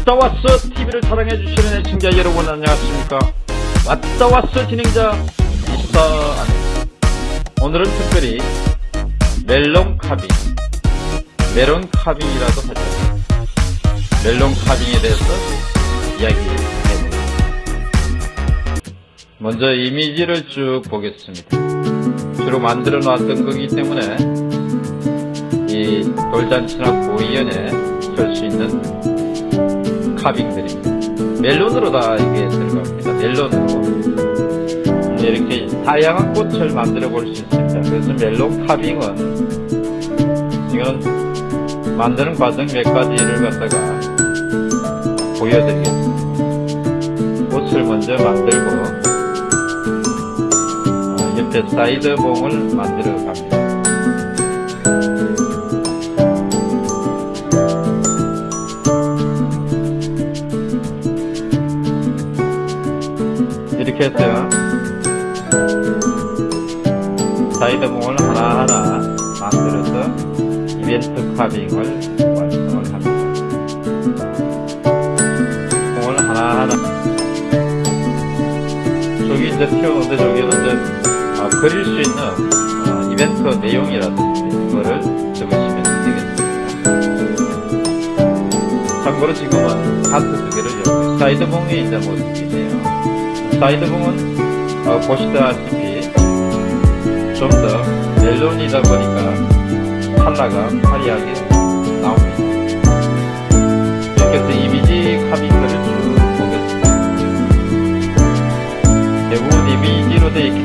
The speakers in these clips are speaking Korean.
왔다 왔어 TV를 사랑해주시는 애청자 여러분 안녕하십니까? 왔다 왔어 진행자 안 오늘은 특별히 멜론 카빙 메론 카빙이라도 하죠. 멜론 카빙에 대해서 이야기해보겠습니다 먼저 이미지를 쭉 보겠습니다. 주로 만들어 놨던 거기 때문에 이 돌잔치나 고이연에 쓸 수 있는 카빙들입니다. 멜론으로 다 이게 들어갑니다. 멜론으로. 이렇게 다양한 꽃을 만들어 볼 수 있습니다. 그래서 멜론 카빙은 이건 만드는 과정 몇 가지를 갖다가 보여드리겠습니다. 꽃을 먼저 만들고 어, 옆에 사이드 봉을 만들어 갑니다. 이렇게 해서 사이드봉을 하나하나 만들어서 이벤트 carving을 완성을 합니다. 봉을 하나하나 저기 이제 비워놓은 데 저기는 이제 아, 그릴 수 있는 어, 이벤트 내용이라든지 그거를 적으시면 되겠습니다. 참고로 지금은 하트 두 개를 이용해 사이드봉이 이제 모습이네요. 사이드 봉은 어, 보시다시피 좀 더 멜론이다 보니까 컬러가 화려하게 나옵니다. 이렇게 해서 이미지 카빙들을 쭉 보겠습니다. 대부분 이미지로 되어 있기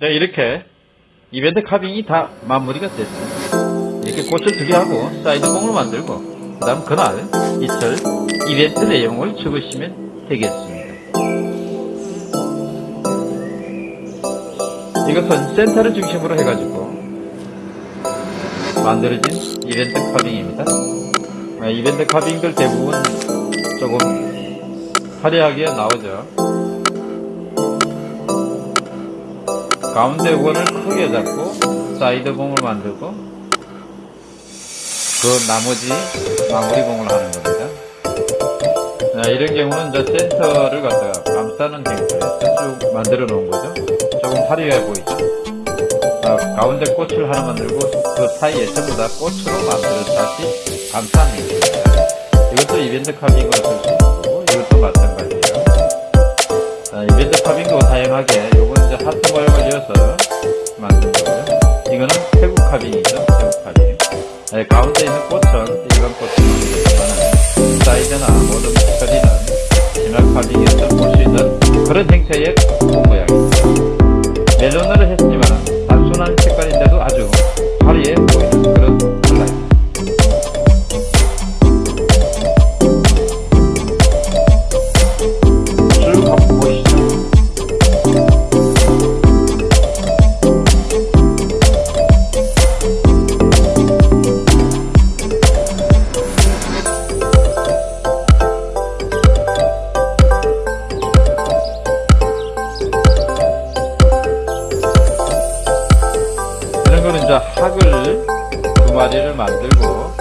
네, 이렇게 이벤트 카빙이 다 마무리가 됐어요. 이렇게 꽃을 두 개 하고 사이드봉을 만들고 그 다음 그날 이틀 이벤트 내용을 적으시면 되겠습니다. 이것은 센터를 중심으로 해가지고 만들어진 이벤트 카빙입니다. 아, 이벤트 카빙들 대부분 조금 화려하게 나오죠. 가운데 원을 크게 잡고 사이드 봉을 만들고 그 나머지 마무리 봉을 하는 겁니다. 자, 이런 경우는 이제 센터를 갖다가 감싸는 형태로 쭉 만들어 놓은 거죠. 조금 화려해 보이죠. 자, 가운데 꽃을 하나 만들고 그 사이에 전부 다 꽃으로 만들어 다시 감싸는 형태입니다. 이것도 이벤트 carving으로 쓸 수 있는 거고 이것도 마찬가지예요. 자, 이벤트 카빙도 다양하게 이제 하트 모양을 이어서 만든 거고요. 이거는 태국 카빙이죠. 태국 카빙. 네, 가운데 있는 꽃은 일반 꽃을 만들지만 사이드나 모든 처리는 진화 카빙에서 볼 수 있는 그런 형태의 꽃 모양입니다. 멜론으로 했지만 단순한 색 학을 두 마리를 만들고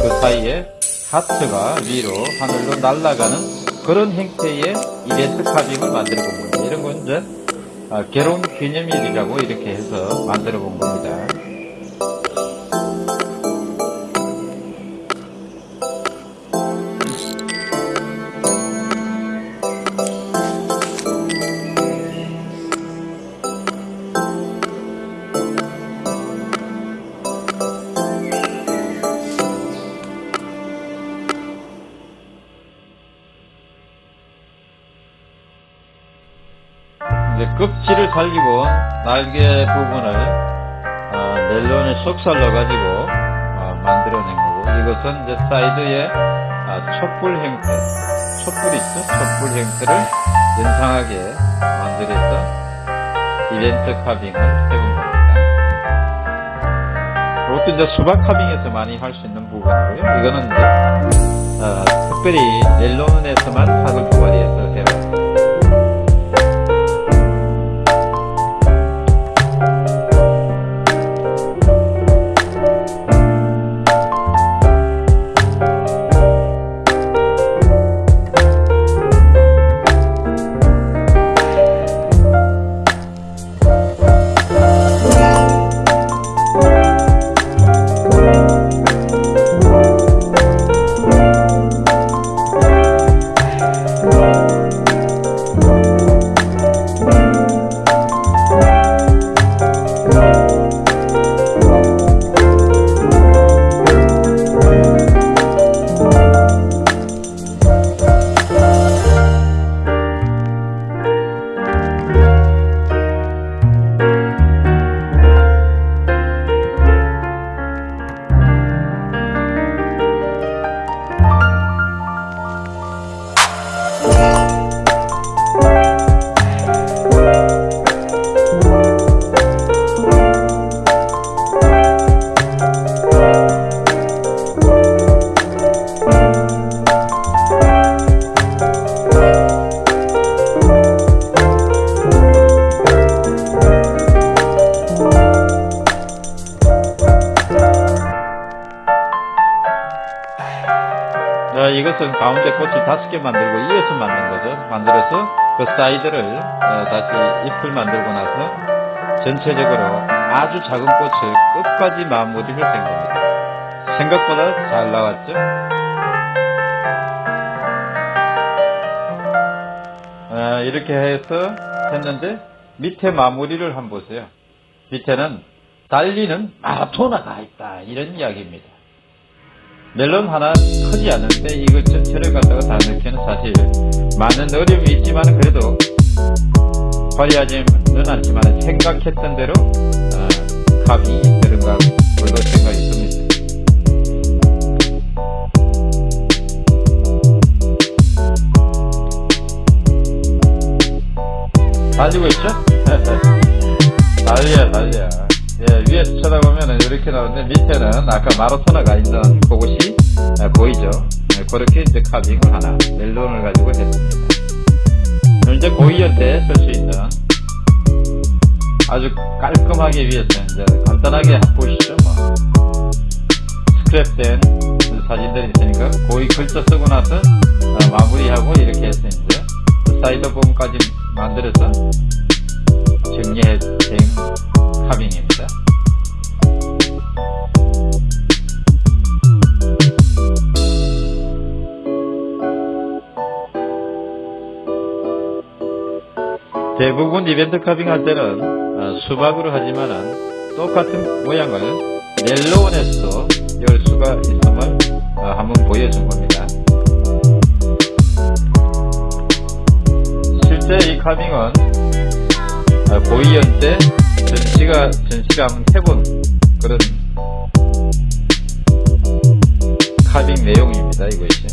그 사이에 하트가 위로 하늘로 날아가는 그런 형태의 이벤트 카빙을 만들어 본 겁니다. 이런 건 이제 아, 결혼 기념일이라고 이렇게 해서 만들어 본 겁니다. 껍질을 살리고 날개 부분을 어, 넬론에 속살러 가지고 어, 만들어낸 거고 이것은 이제 사이드에 아, 촛불 형태 촛불 있죠? 촛불 형태를 연상하게 만들어서 이벤트 카빙을 해본 겁니다. 이것도 이제 수박 카빙에서 많이 할 수 있는 부분이고요. 이거는 이제 어, 특별히 넬론에서만 사을 도발이해서 개 만들고 이어서 만든 거죠. 만들어서 그 사이드를 어, 다시 잎을 만들고 나서 전체적으로 아주 작은 꽃을 끝까지 마무리를 된 겁니다. 생각보다 잘 나왔죠? 아, 이렇게 해서 했는데 밑에 마무리를 한번 보세요. 밑에는 달리는 마라토너가 있다 이런 이야기입니다. 멜론 하나 크지 않은데 이걸 전체를 갖다가 다 넣기는 사실 많은 어려움이 있지만 그래도 화려하지는 않지만 생각했던 대로 어, 값이 들어가 걸로 생각이 듭니다. 달리고 있죠? 달려 달려 예, 위에서 쳐다보 면 이렇게 나오는데 밑에는 아까 마라토너가 있던 그곳이 예, 보이죠 예, 그렇게 이제 carving을 하나 멜론을 가지고 했습니다 이제 고희한테 쓸수 있는 아주 깔끔하게 위해서 이제 간단하게 보시죠 뭐. 스크랩된 사진들이 있으니까 고희 글자 쓰고 나서 어, 마무리하고 이렇게 이제 사이드 부분까지 만들어서 이벤트 카빙 할 때는 어, 수박으로 하지만은 똑같은 모양을 넬로원에서도 열 수가 있음을 어, 한번 보여준 겁니다. 실제 이 카빙은 고이연 때 전시가 전시가 한번 해본 그런 카빙 내용입니다. 이것이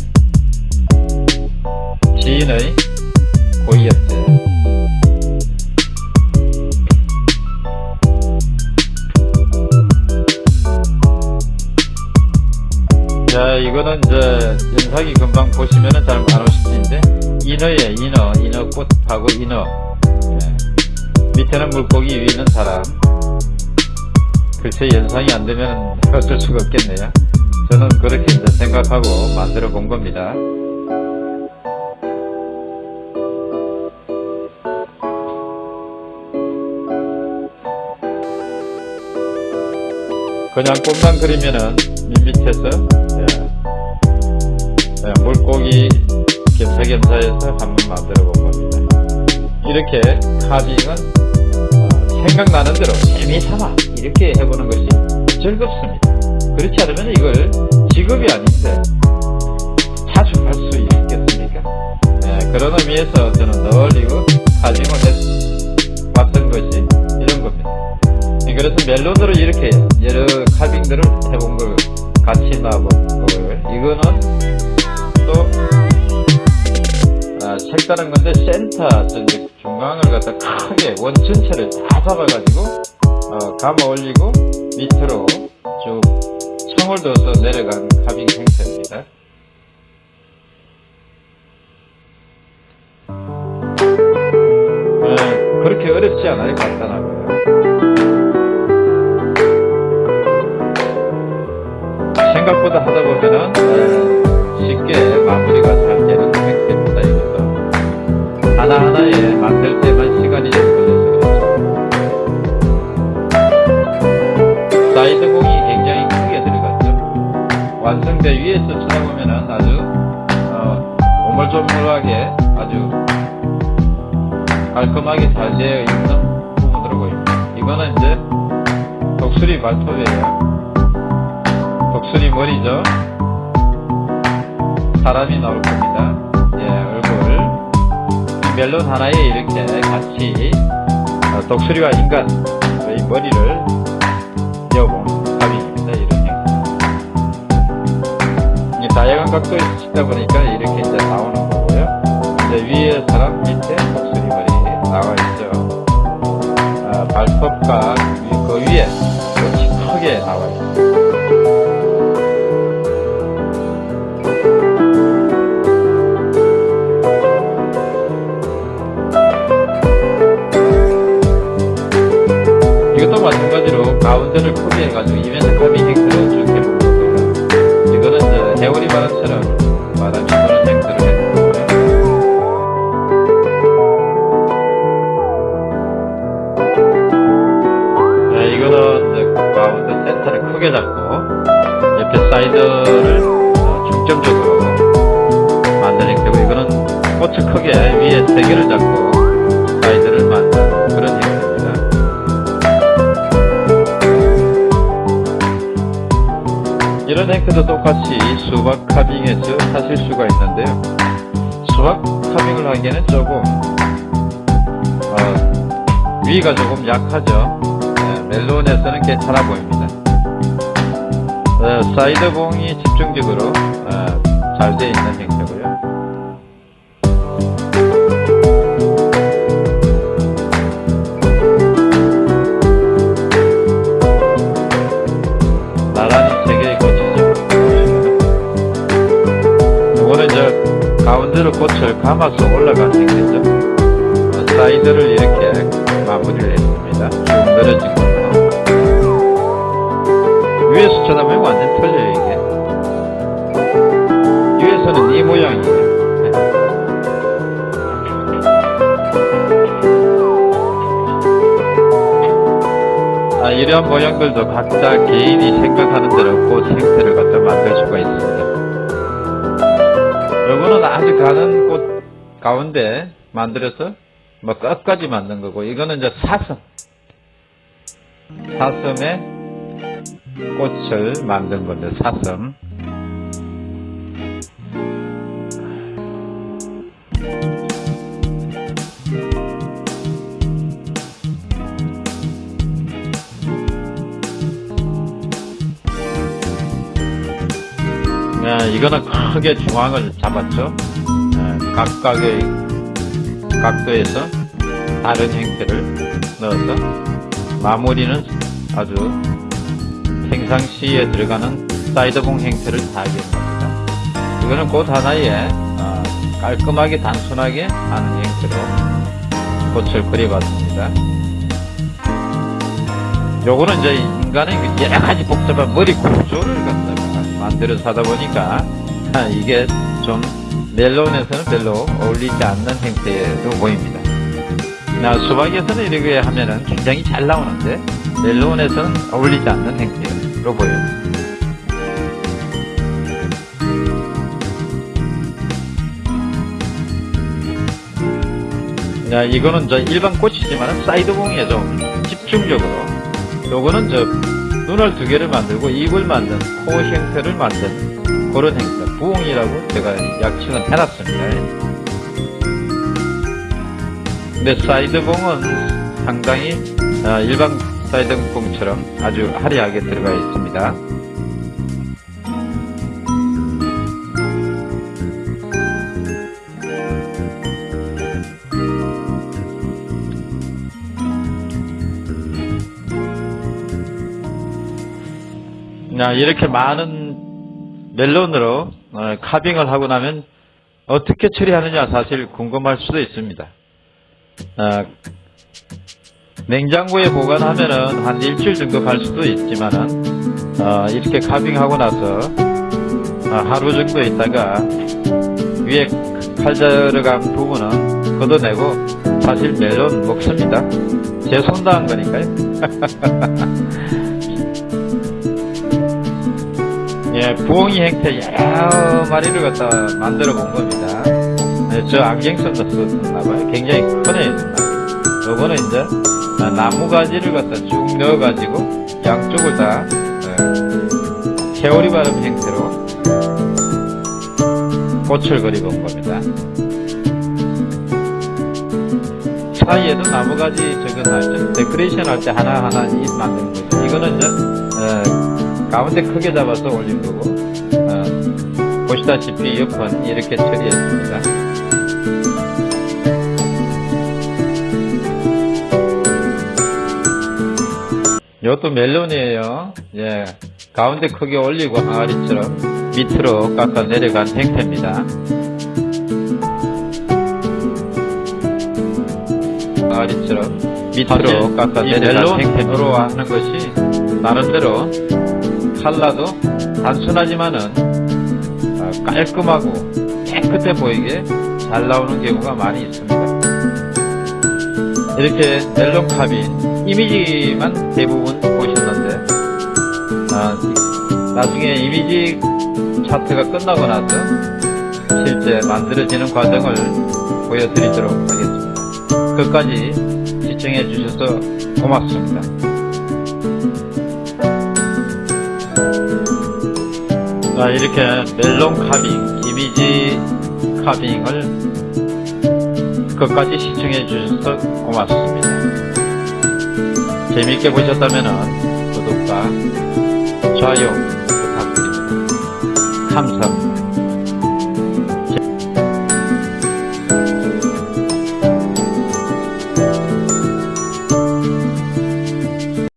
지인의 고이연 때 보시면은 잘 안 오실 텐데 인어에 인어, 인어꽃하고 인어. 네. 밑에는 물고기, 위는 사람. 글쎄 연상이 안 되면 어쩔 수가 없겠네요. 저는 그렇게 생각하고 만들어 본 겁니다. 그냥 꽃만 그리면은 밋밋해서 예. 예, 물고기 겸사겸사해서 한번 만들어 본 겁니다. 이렇게 카빙은 어, 생각나는 대로 재미삼아 이렇게 해보는 것이 즐겁습니다. 그렇지 않으면 이걸 직업이 아닌데 자주 할 수 있겠습니까? 예, 그런 의미에서 저는 늘 이거 카빙을 했, 그래서 멜론으로 이렇게 여러 카빙들을 해본 걸 같이 놔본 거고요. 이거는 색다른 건데 센터 저 이제 중앙을 갖다 크게 원 전체를 다 잡아가지고 어, 감아 올리고 밑으로 쭉 청을 둬서 내려간 카빙 형태입니다. 어, 그렇게 어렵지 않아요. 간단하고요. 독수리 발톱이에요. 독수리 머리죠. 사람이 나올 겁니다. 예, 얼굴. 이 멜론 하나에 이렇게 같이 어, 독수리와 인간 이 머리를 이어본 가빙입니다. 이런 형태. 이 다양한 각도에서 찍다 보니까 이렇게 이제 나오는 거고요. 이제 위에 사람 밑에 독수리 머리 나와 있죠. 아, 발톱과 이 크게 나와 있습니다. 이것도 마찬가지로 가운데를 크게 해가지고 이벤트 똑같이 수박 carving에서 하실 수가 있는데요. 수박 carving을 하기에는 조금 어, 위가 조금 약하죠. 네, 멜론에서는 괜찮아 보입니다. 어, 사이드 봉이 집중적으로 어, 잘 되어 있는 형태 감아서 올라간 형태죠. 어, 사이드를 이렇게 마무리를 했습니다. 쭉 늘어진 걸로. 위에서 쳐다보면 완전 틀려요, 이게. 위에서는 이 모양이에요. 네. 아, 이런 모양들도 각자 개인이 생각하는 대로 꽃 형태를 갖다 만들 수가 있습니다. 요거는 아주 가는 꽃 가운데 만들어서 뭐 끝까지 만든 거고, 이거는 이제 사슴. 사슴의 꽃을 만든 건데, 사슴. 네, 이거는 크게 중앙을 잡았죠. 네, 각각의 각도에서 다른 형태를 넣어서 마무리는 아주 평상시에 들어가는 사이드봉 형태를 하게 됩니다. 이거는 꽃 하나에 어, 깔끔하게 단순하게 하는 형태로 꽃을 그려봤습니다. 요거는 이제 인간의 그 여러 가지 복잡한 머리 구조를 갖다가 만들어서 하다 보니까 아, 이게 좀 멜론에서는 별로 어울리지 않는 형태로 보입니다. 나 수박에서는 이렇게 하면은 굉장히 잘 나오는데 멜론에서는 어울리지 않는 형태로 보여요. 자, 이거는 저 일반 꽃이지만 사이드봉에 좀 집중적으로 요거는 저 눈을 두 개를 만들고 입을 만든 코 형태를 만든 그런 형태 부엉이라고 제가 약칭을 해놨습니다 근데 사이드봉은 상당히 아, 일반 사이드봉처럼 아주 화려하게 들어가 있습니다. 야, 이렇게 많은 멜론으로 어, 카빙을 하고 나면 어떻게 처리하느냐 사실 궁금할 수도 있습니다. 어, 냉장고에 보관하면은 한 일주일 정도 갈 수도 있지만은 어, 이렇게 카빙하고 나서 어, 하루 정도 있다가 위에 칼 들어간 부분은 걷어내고 사실 멜론 먹습니다. 제 손도 한 거니까요. 예, 부엉이 형태 여러 마리를 갖다 만들어 본 겁니다. 네, 저 안경선도 썼나봐요. 굉장히 크네요. 요거는 이제 아, 나무 가지를 갖다 쭉 넣어가지고 양쪽을 다 어, 세오리 바름 형태로 꽃을 그려본 겁니다. 사이에도 나무 가지 저거 나죠. 데코레이션 할 때 하나하나 잎 만드는 거죠. 이거는 이제 어, 가운데 크게 잡아서 올린 거고 어, 보시다시피 옆은 이렇게 처리했습니다. 이것도 멜론이에요. 예, 가운데 크게 올리고 항아리처럼 밑으로 깎아 내려간 형태입니다. 항아리처럼 밑으로 깎아 내려간 형태로 하는 것이 나름대로 칼라도 단순하지만은 어, 깔끔하고 깨끗해 보이게 잘 나오는 경우가 많이 있습니다. 이렇게 멜론 카빈 이미지만 대부분 보셨는데 아, 나중에 이미지 차트가 끝나고 나서 실제 만들어지는 과정을 보여드리도록 하겠습니다. 끝까지 시청해 주셔서 고맙습니다. 자, 이렇게 멜론 카빙, 이미지 카빙을 끝까지 시청해 주셔서 고맙습니다. 재미있게 보셨다면 구독과 좋아요 부탁드립니다. 감사합니다.